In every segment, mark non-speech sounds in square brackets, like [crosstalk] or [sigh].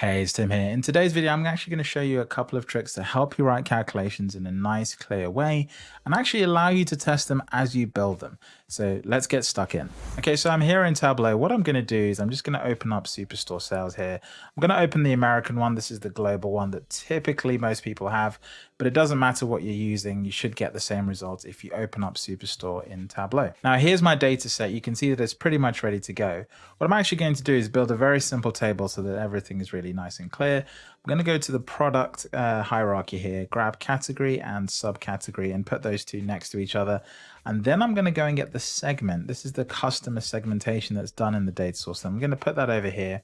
Hey, it's Tim here. In today's video, I'm actually going to show you a couple of tricks to help you write calculations in a nice, clear way and actually allow you to test them as you build them. So let's get stuck in. Okay, so I'm here in Tableau. What I'm going to do is I'm just going to open up Superstore Sales here. I'm going to open the American one. This is the global one that typically most people have, but it doesn't matter what you're using. You should get the same results if you open up Superstore in Tableau. Now, here's my data set. You can see that it's pretty much ready to go. What I'm actually going to do is build a very simple table so that everything is really really nice and clear. I'm going to go to the product uh, hierarchy here, grab category and subcategory and put those two next to each other. And then I'm going to go and get the segment. This is the customer segmentation that's done in the data source. So I'm going to put that over here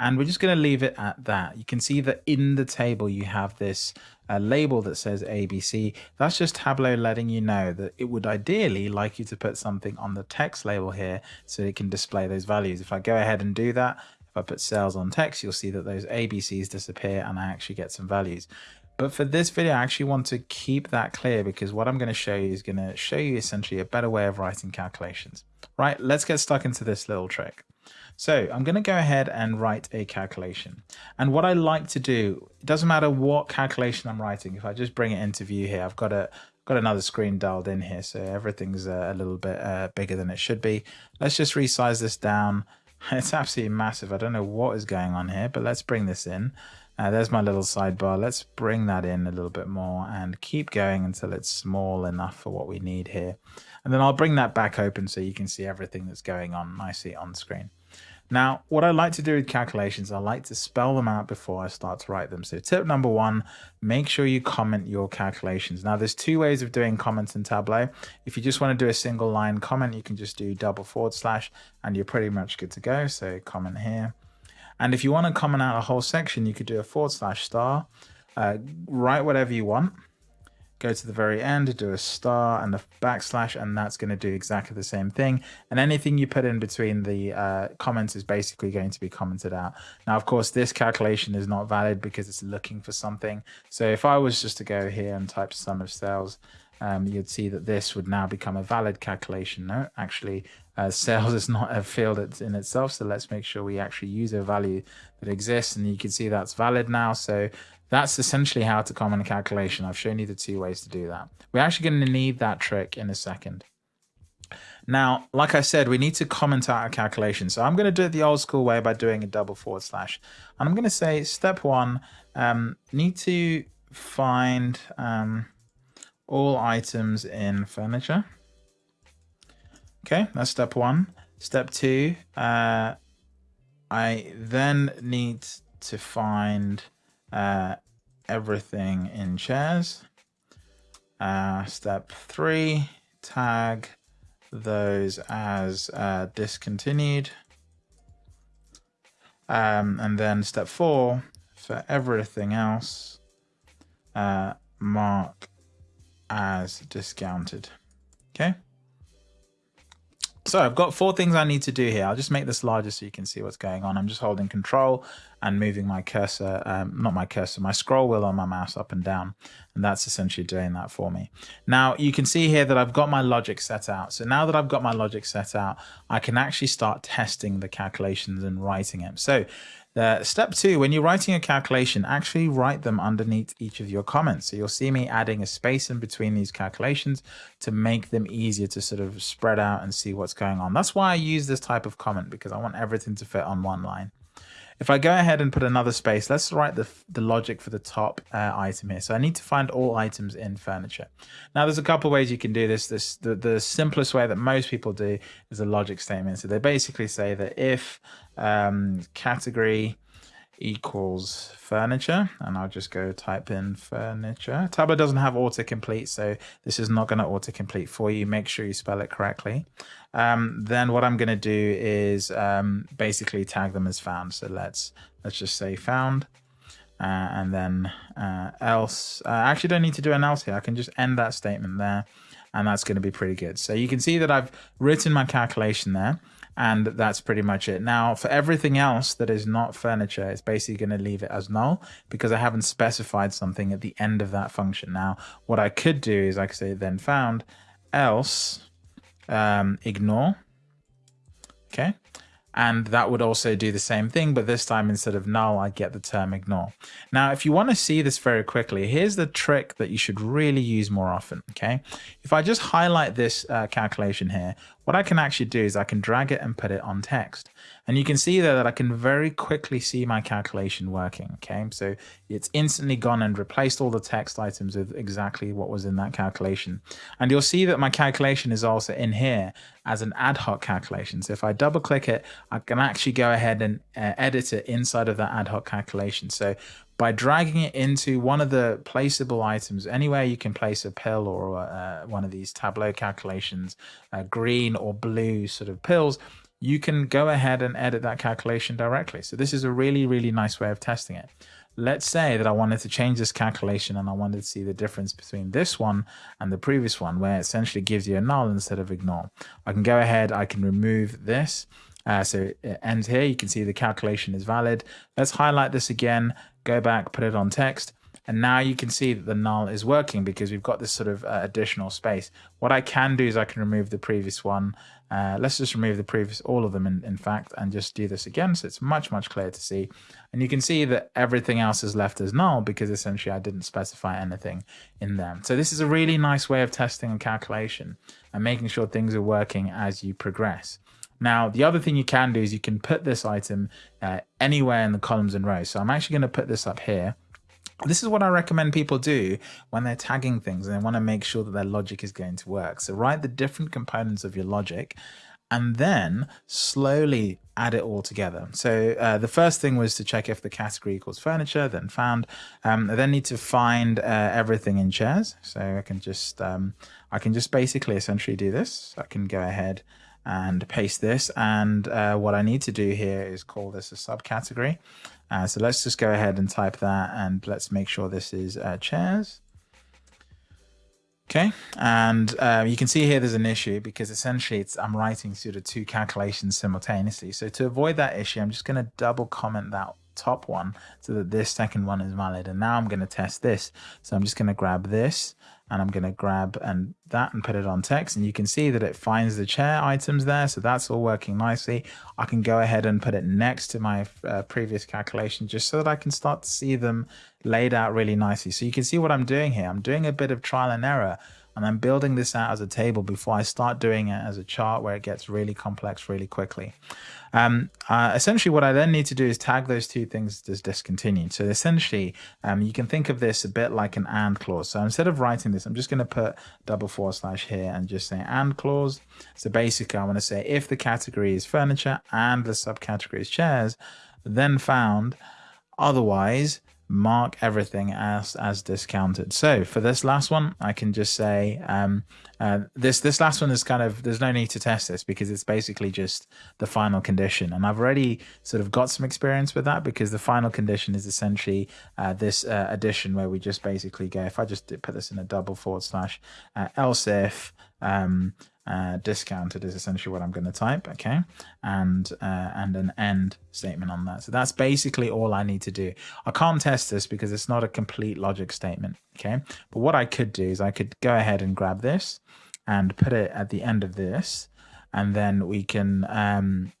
and we're just going to leave it at that. You can see that in the table you have this uh, label that says ABC. That's just Tableau letting you know that it would ideally like you to put something on the text label here so it can display those values. If I go ahead and do that, I put sales on text, you'll see that those ABCs disappear and I actually get some values. But for this video, I actually want to keep that clear because what I'm going to show you is going to show you essentially a better way of writing calculations. Right, let's get stuck into this little trick. So I'm going to go ahead and write a calculation. And what I like to do, it doesn't matter what calculation I'm writing. If I just bring it into view here, I've got a got another screen dialed in here, so everything's a, little bit uh, bigger than it should be. Let's just resize this down [laughs] It's absolutely massive. I don't know what is going on here, but let's bring this in. Uh, there's my little sidebar. Let's bring that in a little bit more and keep going until it's small enough for what we need here. And then I'll bring that back open so you can see everything that's going on nicely on screen. Now, what I like to do with calculations, I like to spell them out before I start to write them. So tip number one, make sure you comment your calculations. Now, there's two ways of doing comments in Tableau. If you just want to do a single line comment, you can just do double forward slash and you're pretty much good to go. So comment here. And if you want to comment out a whole section, you could do a forward slash star, uh, write whatever you want go to the very end, do a star and a backslash, and that's going to do exactly the same thing. And anything you put in between the uh, comments is basically going to be commented out. Now, of course, this calculation is not valid because it's looking for something. So if I was just to go here and type sum of sales, um, you'd see that this would now become a valid calculation. No, actually, uh, [laughs] sales is not a field in itself. So let's make sure we actually use a value that exists. And you can see that's valid now. So that's essentially how to comment a calculation. I've shown you the two ways to do that. We're actually going to need that trick in a second. Now, like I said, we need to comment out a calculation. So I'm going to do it the old school way by doing a double forward slash. And I'm going to say step one, um, need to find um, all items in furniture. Okay, that's step one. Step two, uh, I then need to find uh, everything in chairs. Uh, step three, tag those as uh, discontinued. Um, and then step four, for everything else, uh, mark as discounted. Okay. So I've got four things I need to do here. I'll just make this larger so you can see what's going on. I'm just holding control and moving my cursor, um, not my cursor, my scroll wheel on my mouse up and down. And that's essentially doing that for me. Now you can see here that I've got my logic set out. So now that I've got my logic set out, I can actually start testing the calculations and writing it. So uh, step two, when you're writing a calculation, actually write them underneath each of your comments. So you'll see me adding a space in between these calculations to make them easier to sort of spread out and see what's going on. That's why I use this type of comment because I want everything to fit on one line. If I go ahead and put another space, let's write the, the logic for the top uh, item here. So I need to find all items in furniture. Now there's a couple ways you can do this. This the, the simplest way that most people do is a logic statement. So they basically say that if um, category equals furniture and I'll just go type in furniture. Tableau doesn't have autocomplete so this is not going to autocomplete for you. Make sure you spell it correctly. Um, then what I'm going to do is um, basically tag them as found. So let's let's just say found uh, and then uh, else. Uh, I actually don't need to do an else here. I can just end that statement there and that's going to be pretty good. So you can see that I've written my calculation there and that's pretty much it. Now, for everything else that is not furniture, it's basically going to leave it as null because I haven't specified something at the end of that function. Now, what I could do is I could say then found else um, ignore, okay, And that would also do the same thing, but this time instead of null, I get the term ignore. Now, if you want to see this very quickly, here's the trick that you should really use more often, okay? If I just highlight this uh, calculation here, what I can actually do is I can drag it and put it on text. And you can see there that I can very quickly see my calculation working. Okay, so it's instantly gone and replaced all the text items with exactly what was in that calculation. And you'll see that my calculation is also in here as an ad hoc calculation. So if I double click it, I can actually go ahead and uh, edit it inside of that ad hoc calculation. So by dragging it into one of the placeable items, anywhere you can place a pill or uh, one of these Tableau calculations, uh, green or blue sort of pills, you can go ahead and edit that calculation directly. So this is a really, really nice way of testing it. Let's say that I wanted to change this calculation and I wanted to see the difference between this one and the previous one, where it essentially gives you a null instead of ignore. I can go ahead, I can remove this. Uh, so it ends here. You can see the calculation is valid. Let's highlight this again go back, put it on text, and now you can see that the null is working because we've got this sort of uh, additional space. What I can do is I can remove the previous one. Uh, let's just remove the previous, all of them in, in fact, and just do this again. So it's much, much clearer to see. And you can see that everything else is left as null because essentially I didn't specify anything in them. So this is a really nice way of testing a calculation and making sure things are working as you progress. Now, the other thing you can do is you can put this item uh, anywhere in the columns and rows. So I'm actually going to put this up here. This is what I recommend people do when they're tagging things and they want to make sure that their logic is going to work. So write the different components of your logic and then slowly add it all together. So uh, the first thing was to check if the category equals furniture, then found. Um, I then need to find uh, everything in chairs. So I can just um, I can just basically essentially do this. I can go ahead and paste this. And uh, what I need to do here is call this a subcategory. Uh, so let's just go ahead and type that and let's make sure this is uh, chairs. Okay, and uh, you can see here there's an issue because essentially I'm writing sort of two calculations simultaneously. So to avoid that issue, I'm just going to double comment that top one so that this second one is valid. And now I'm going to test this. So I'm just going to grab this and I'm going to grab and that and put it on text and you can see that it finds the chair items there so that's all working nicely. I can go ahead and put it next to my uh, previous calculation just so that I can start to see them laid out really nicely. So you can see what I'm doing here. I'm doing a bit of trial and error and I'm building this out as a table before I start doing it as a chart where it gets really complex really quickly. Um, uh, essentially, what I then need to do is tag those two things as discontinued. So essentially, um, you can think of this a bit like an AND clause. So instead of writing this, I'm just going to put double forward slash here and just say AND clause. So basically, I want to say if the category is furniture and the subcategory is chairs, then found. Otherwise, mark everything as as discounted. So for this last one, I can just say um, uh, this this last one is kind of there's no need to test this because it's basically just the final condition, and I've already sort of got some experience with that because the final condition is essentially uh, this uh, addition where we just basically go if I just put this in a double forward slash uh, else if um, uh, discounted is essentially what I'm going to type, okay, and uh, and an end statement on that. So that's basically all I need to do. I can't test this because it's not a complete logic statement, okay. But what I could do is I could go ahead and grab this and put it at the end of this, and then we can um,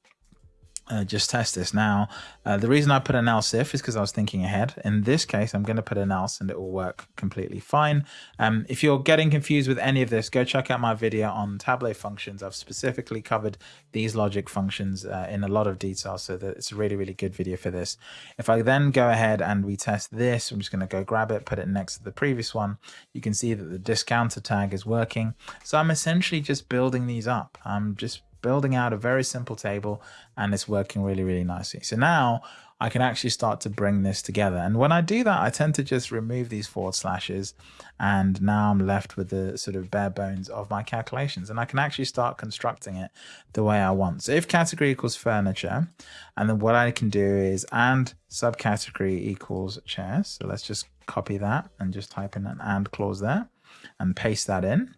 uh, just test this now. Uh, the reason I put an else if is because I was thinking ahead. In this case, I'm going to put an else and it will work completely fine. Um, if you're getting confused with any of this, go check out my video on Tableau functions. I've specifically covered these logic functions uh, in a lot of detail, so that it's a really, really good video for this. If I then go ahead and we test this, I'm just going to go grab it, put it next to the previous one. You can see that the discounter tag is working. So I'm essentially just building these up. I'm just building out a very simple table and it's working really, really nicely. So now I can actually start to bring this together. And when I do that, I tend to just remove these forward slashes and now I'm left with the sort of bare bones of my calculations and I can actually start constructing it the way I want. So if category equals furniture, and then what I can do is and subcategory equals chairs. So let's just copy that and just type in an and clause there and paste that in.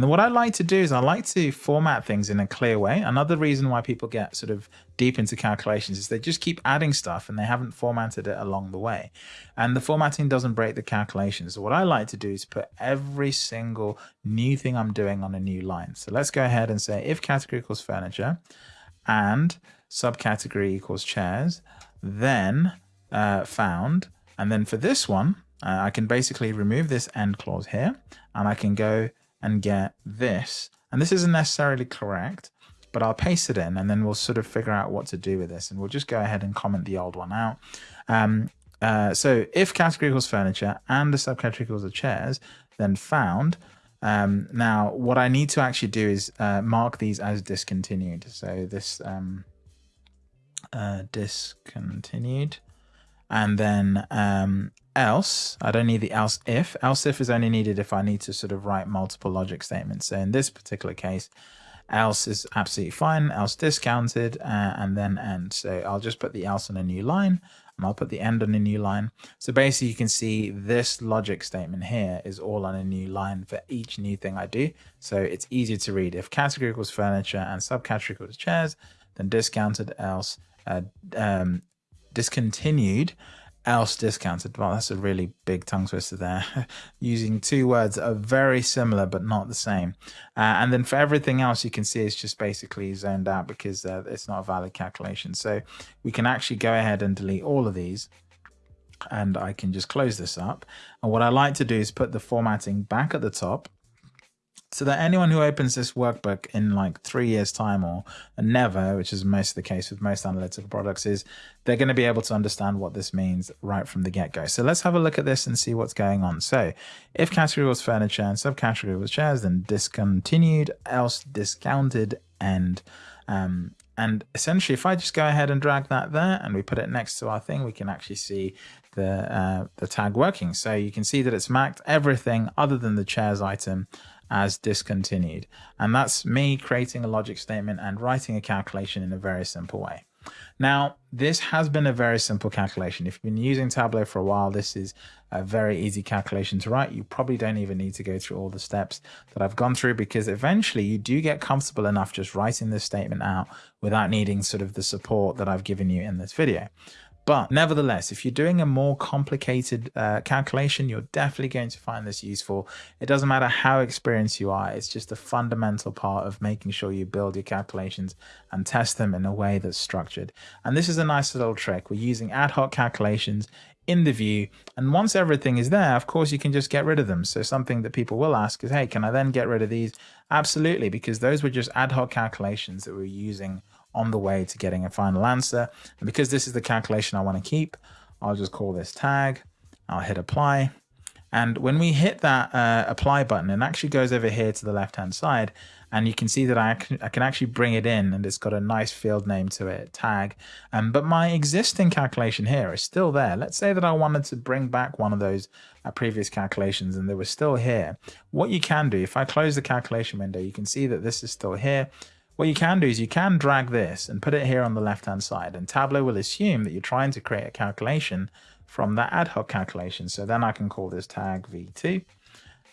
And what I like to do is I like to format things in a clear way. Another reason why people get sort of deep into calculations is they just keep adding stuff and they haven't formatted it along the way. And the formatting doesn't break the calculations. So what I like to do is put every single new thing I'm doing on a new line. So let's go ahead and say if category equals furniture and subcategory equals chairs, then uh, found. And then for this one, uh, I can basically remove this end clause here and I can go and get this. And this isn't necessarily correct, but I'll paste it in and then we'll sort of figure out what to do with this. And we'll just go ahead and comment the old one out. Um, uh, so if category equals furniture and the subcategory equals the chairs, then found. Um, now, what I need to actually do is uh, mark these as discontinued. So this um, uh, discontinued. And then um, else, I don't need the else if. Else if is only needed if I need to sort of write multiple logic statements. So in this particular case, else is absolutely fine, else discounted, uh, and then end. So I'll just put the else on a new line, and I'll put the end on a new line. So basically you can see this logic statement here is all on a new line for each new thing I do. So it's easier to read. If category equals furniture and subcategory equals chairs, then discounted else uh, um, discontinued else discounted. Well, that's a really big tongue twister there. [laughs] Using two words that are very similar but not the same. Uh, and then for everything else, you can see it's just basically zoned out because uh, it's not a valid calculation. So we can actually go ahead and delete all of these and I can just close this up. And what I like to do is put the formatting back at the top so that anyone who opens this workbook in like three years time or never which is most of the case with most analytical products is they're going to be able to understand what this means right from the get-go. So let's have a look at this and see what's going on. So if category was furniture and subcategory was chairs then discontinued else discounted and um, and essentially if i just go ahead and drag that there and we put it next to our thing we can actually see the uh, the tag working. So you can see that it's marked everything other than the chairs item as discontinued. And that's me creating a logic statement and writing a calculation in a very simple way. Now, this has been a very simple calculation. If you've been using Tableau for a while, this is a very easy calculation to write. You probably don't even need to go through all the steps that I've gone through because eventually you do get comfortable enough just writing this statement out without needing sort of the support that I've given you in this video. But nevertheless, if you're doing a more complicated uh, calculation, you're definitely going to find this useful. It doesn't matter how experienced you are, it's just a fundamental part of making sure you build your calculations and test them in a way that's structured. And this is a nice little trick. We're using ad hoc calculations in the view. And once everything is there, of course, you can just get rid of them. So something that people will ask is, hey, can I then get rid of these? Absolutely, because those were just ad hoc calculations that we're using on the way to getting a final answer. And because this is the calculation I want to keep, I'll just call this tag. I'll hit apply. And when we hit that uh, apply button, it actually goes over here to the left hand side. And you can see that I can, I can actually bring it in and it's got a nice field name to it, tag. Um, but my existing calculation here is still there. Let's say that I wanted to bring back one of those uh, previous calculations and they were still here. What you can do, if I close the calculation window, you can see that this is still here. What you can do is you can drag this and put it here on the left hand side and Tableau will assume that you're trying to create a calculation from that ad hoc calculation. So then I can call this tag v2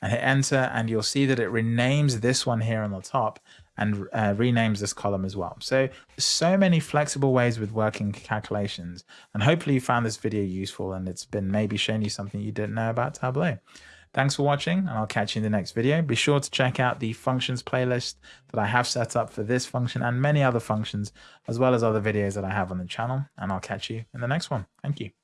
and hit enter and you'll see that it renames this one here on the top and uh, renames this column as well. So so many flexible ways with working calculations and hopefully you found this video useful and it's been maybe showing you something you didn't know about Tableau. Thanks for watching and I'll catch you in the next video. Be sure to check out the functions playlist that I have set up for this function and many other functions, as well as other videos that I have on the channel. And I'll catch you in the next one. Thank you.